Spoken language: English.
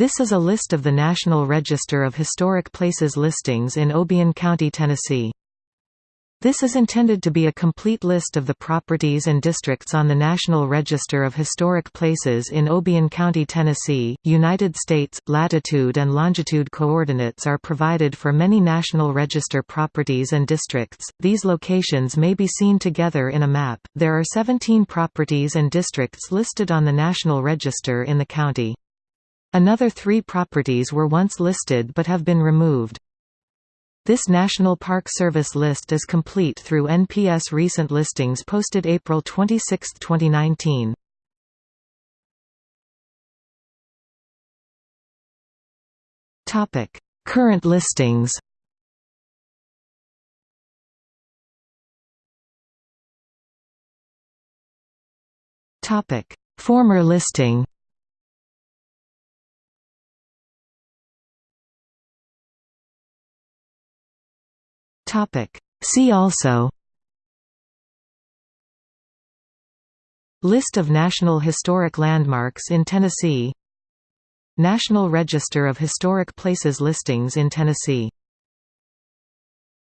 This is a list of the National Register of Historic Places listings in Obion County, Tennessee. This is intended to be a complete list of the properties and districts on the National Register of Historic Places in Obion County, Tennessee. United States latitude and longitude coordinates are provided for many National Register properties and districts. These locations may be seen together in a map. There are 17 properties and districts listed on the National Register in the county. Another three properties were once listed but have been removed. This National Park Service list is complete through NPS recent listings posted April 26, 2019. Current listings Former listing See also List of National Historic Landmarks in Tennessee National Register of Historic Places listings in Tennessee